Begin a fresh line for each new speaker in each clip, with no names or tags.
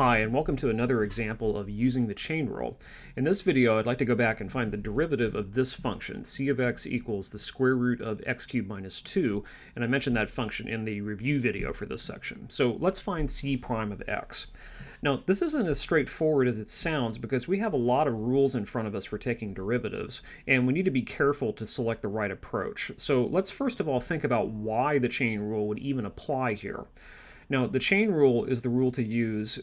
Hi, and welcome to another example of using the chain rule. In this video, I'd like to go back and find the derivative of this function, c of x equals the square root of x cubed minus 2, and I mentioned that function in the review video for this section. So let's find c prime of x. Now, this isn't as straightforward as it sounds because we have a lot of rules in front of us for taking derivatives, and we need to be careful to select the right approach. So let's first of all think about why the chain rule would even apply here. Now, the chain rule is the rule to use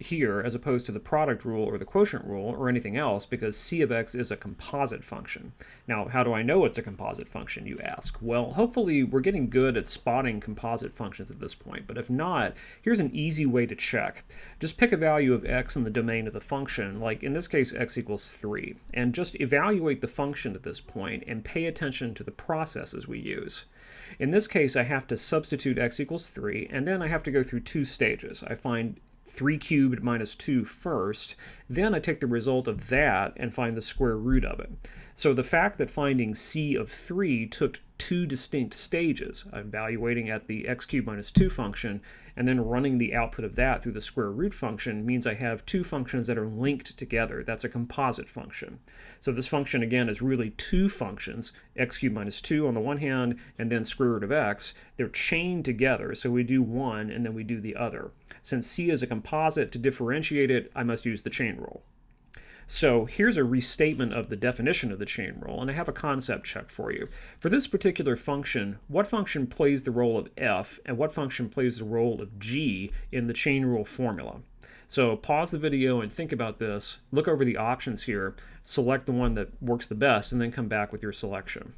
here as opposed to the product rule or the quotient rule or anything else because c of x is a composite function. Now, how do I know it's a composite function, you ask? Well, hopefully we're getting good at spotting composite functions at this point, but if not, here's an easy way to check. Just pick a value of x in the domain of the function, like in this case x equals 3, and just evaluate the function at this point and pay attention to the processes we use. In this case, I have to substitute x equals 3, and then I have to go through two stages. I find 3 cubed minus 2 first, then I take the result of that and find the square root of it. So the fact that finding c of 3 took two distinct stages, evaluating at the x cubed minus 2 function, and then running the output of that through the square root function means I have two functions that are linked together. That's a composite function. So this function, again, is really two functions, x cubed minus 2 on the one hand, and then square root of x. They're chained together, so we do one and then we do the other. Since c is a composite, to differentiate it, I must use the chain rule. So here's a restatement of the definition of the chain rule, and I have a concept check for you. For this particular function, what function plays the role of f, and what function plays the role of g in the chain rule formula? So pause the video and think about this, look over the options here, select the one that works the best, and then come back with your selection.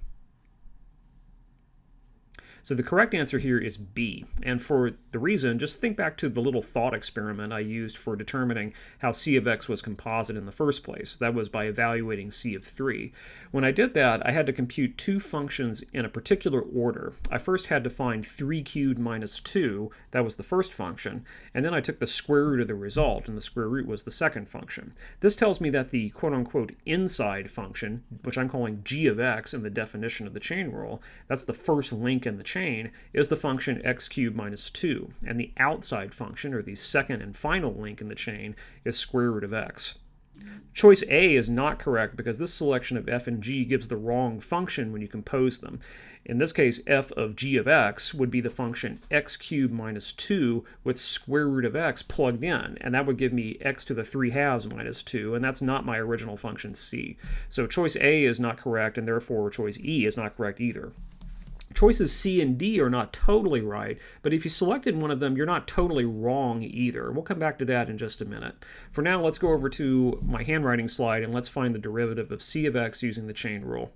So the correct answer here is B. And for the reason, just think back to the little thought experiment I used for determining how C of x was composite in the first place. That was by evaluating C of 3. When I did that, I had to compute two functions in a particular order. I first had to find 3 cubed minus 2, that was the first function, and then I took the square root of the result, and the square root was the second function. This tells me that the quote-unquote inside function, which I'm calling g of x in the definition of the chain rule, that's the first link in the chain is the function x cubed minus 2, and the outside function, or the second and final link in the chain, is square root of x. Choice A is not correct because this selection of f and g gives the wrong function when you compose them. In this case, f of g of x would be the function x cubed minus 2 with square root of x plugged in, and that would give me x to the 3 halves minus 2, and that's not my original function c. So choice A is not correct, and therefore choice E is not correct either. Choices C and D are not totally right, but if you selected one of them, you're not totally wrong either. We'll come back to that in just a minute. For now, let's go over to my handwriting slide and let's find the derivative of C of x using the chain rule.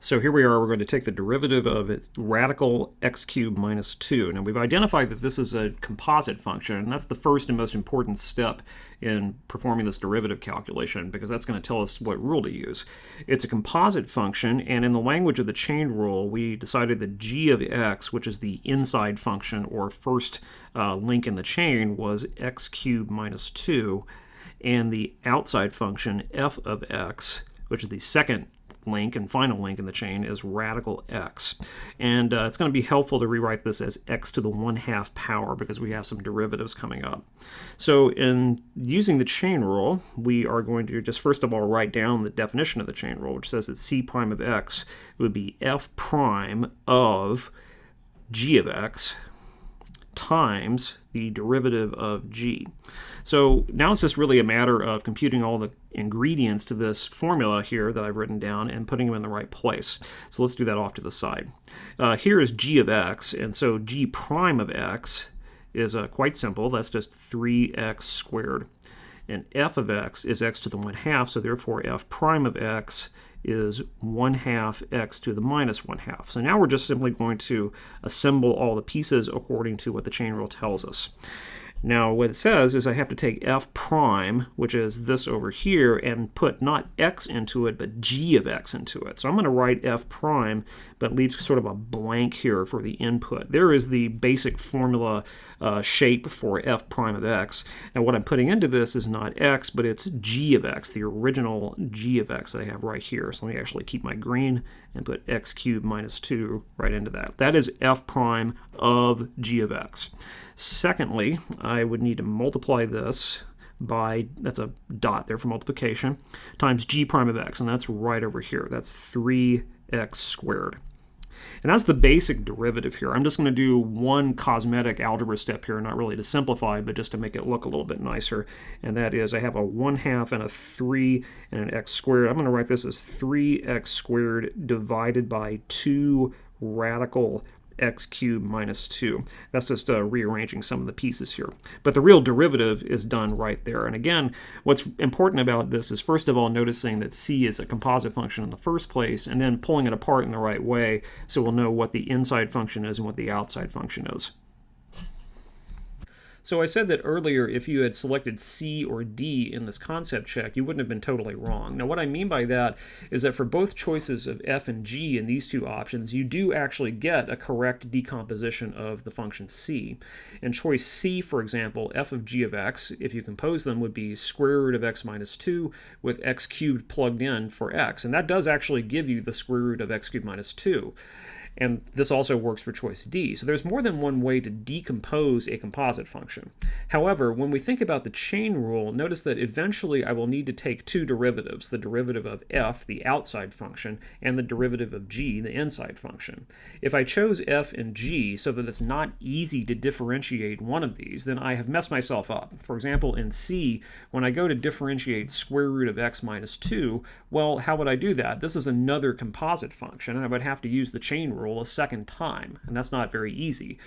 So here we are, we're going to take the derivative of it, radical x cubed minus 2. Now we've identified that this is a composite function, and that's the first and most important step in performing this derivative calculation, because that's going to tell us what rule to use. It's a composite function, and in the language of the chain rule, we decided that g of x, which is the inside function or first uh, link in the chain, was x cubed minus 2, and the outside function f of x, which is the second link and final link in the chain is radical x. And uh, it's going to be helpful to rewrite this as x to the 1 half power because we have some derivatives coming up. So in using the chain rule, we are going to just first of all write down the definition of the chain rule, which says that c prime of x would be f prime of g of x times the derivative of g. So now it's just really a matter of computing all the ingredients to this formula here that I've written down and putting them in the right place. So let's do that off to the side. Uh, here is g of x, and so g prime of x is uh, quite simple. That's just 3x squared. And f of x is x to the 1 half, so therefore f prime of x is 1 half x to the minus 1 half. So now we're just simply going to assemble all the pieces according to what the chain rule tells us. Now what it says is I have to take f prime, which is this over here, and put not x into it, but g of x into it. So I'm going to write f prime but leaves sort of a blank here for the input. There is the basic formula uh, shape for f prime of x. And what I'm putting into this is not x, but it's g of x, the original g of x that I have right here. So let me actually keep my green and put x cubed minus 2 right into that. That is f prime of g of x. Secondly, I would need to multiply this by, that's a dot there for multiplication, times g prime of x, and that's right over here. That's 3x squared. And that's the basic derivative here. I'm just going to do one cosmetic algebra step here, not really to simplify, but just to make it look a little bit nicer. And that is I have a 1 half and a 3 and an x squared. I'm going to write this as 3x squared divided by 2 radical x cubed minus 2. That's just uh, rearranging some of the pieces here. But the real derivative is done right there. And again, what's important about this is first of all noticing that c is a composite function in the first place, and then pulling it apart in the right way so we'll know what the inside function is and what the outside function is. So I said that earlier if you had selected C or D in this concept check, you wouldn't have been totally wrong. Now what I mean by that is that for both choices of F and G in these two options, you do actually get a correct decomposition of the function C. In choice C, for example, f of g of x, if you compose them, would be square root of x minus 2 with x cubed plugged in for x. And that does actually give you the square root of x cubed minus 2. And this also works for choice D. So there's more than one way to decompose a composite function. However, when we think about the chain rule, notice that eventually I will need to take two derivatives, the derivative of f, the outside function, and the derivative of g, the inside function. If I chose f and g so that it's not easy to differentiate one of these, then I have messed myself up. For example, in C, when I go to differentiate square root of x minus 2, well, how would I do that? This is another composite function, and I would have to use the chain rule a second time, and that's not very easy.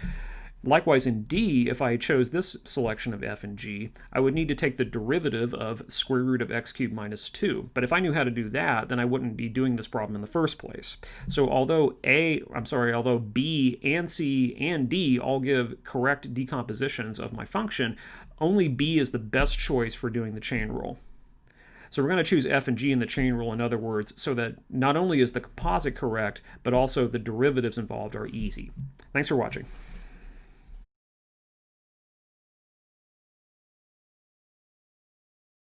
Likewise, in D, if I chose this selection of f and g, I would need to take the derivative of square root of x cubed minus 2. But if I knew how to do that, then I wouldn't be doing this problem in the first place. So although A, I'm sorry, although B and C and D all give correct decompositions of my function, only B is the best choice for doing the chain rule. So we're going to choose f and g in the chain rule, in other words, so that not only is the composite correct, but also the derivatives involved are easy. Thanks for watching.